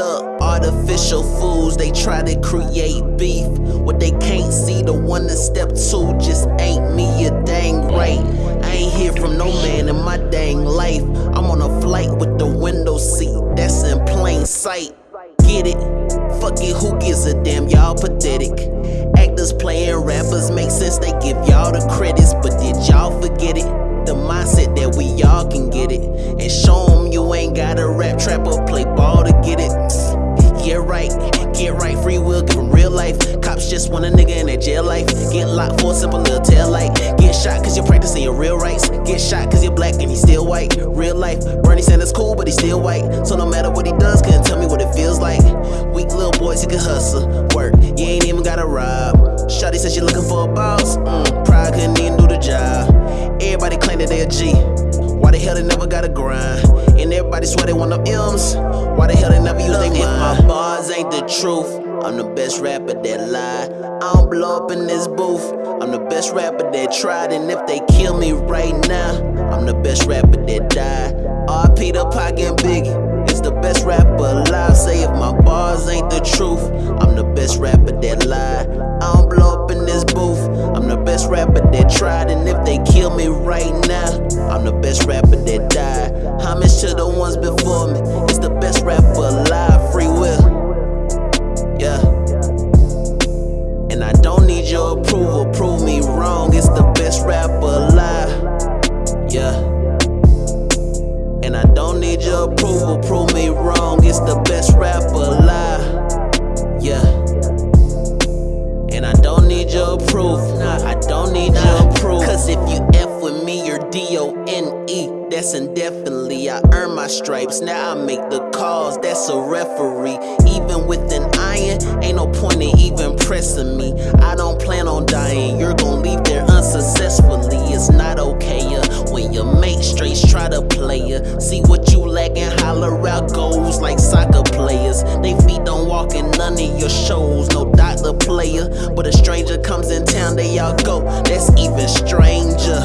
Artificial fools, they try to create beef. What they can't see, the one that step two just ain't me, a dang right. I ain't hear from no man in my dang life. I'm on a flight with the window seat, that's in plain sight. Get it? Fuck it, who gives a damn? Y'all pathetic. Actors playing rappers make sense, they give y'all the credits, but did y'all forget it? The mindset that we all can get it. And show just want a nigga in their jail life. Get locked for a simple little tail light. Get shot cause you're practicing your real rights. Get shot cause you're black and he's still white. Real life, Bernie Sanders cool, but he's still white. So no matter what he does, couldn't tell me what it feels like. Weak little boys, he can hustle, work. You ain't even gotta rob. Shawty said she looking for a boss. Mm, pride couldn't even do the job. Everybody claim that they a G. Why the hell they never got a grind? And everybody swear they want them M's. Why the hell they never use their mind? My bars ain't the truth, I'm the best rapper that lie. I don't blow up in this booth. I'm the best rapper that tried, and if they kill me right now, I'm the best rapper that died. RP the and Biggie is the best rapper alive. Say if my bars ain't the truth, I'm the best rapper that lied. I don't blow up in this booth. I'm the best rapper that tried, and if they kill me right now, I'm the best rapper that died. Homage to the ones before me. Need your approval. Prove me wrong. It's the best rapper alive. Yeah. And I don't need your approval. Nah, I don't need your approval. Cause if you F with me, you're D O N E. That's indefinitely. I earn my stripes. Now I make the calls. That's a referee. Even with an iron, ain't no point in even pressing me. I don't plan on dying. You're gonna leave there unsuccessfully. It's not okay uh, when your mate straight try to play ya. See feet walk in none of your shows. No doctor player, but a stranger comes in town, they all go. That's even stranger.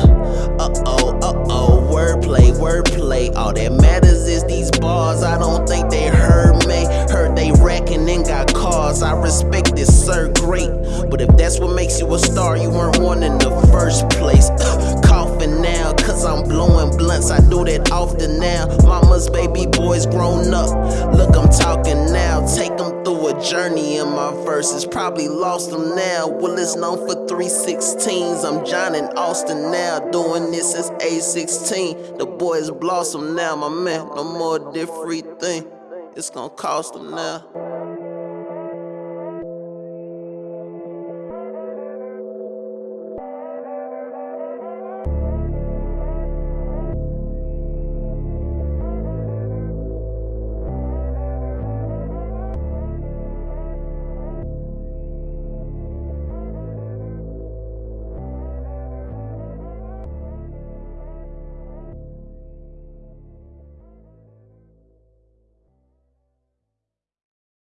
Uh oh, uh oh, wordplay, wordplay. All that matters is these bars. I don't think they heard me. Heard they racking and got cars. I respect this, sir, great. But if that's what makes you a star, you weren't one in the first place. Coughing now, cause I'm blowing blunts. I do that often now. Mama's baby boys grown up. Journey in my verses. Probably lost them now. Will it's known for 316s. I'm John and Austin now. Doing this since age 16. The boys blossom now, my man. No more different thing. It's gonna cost them now.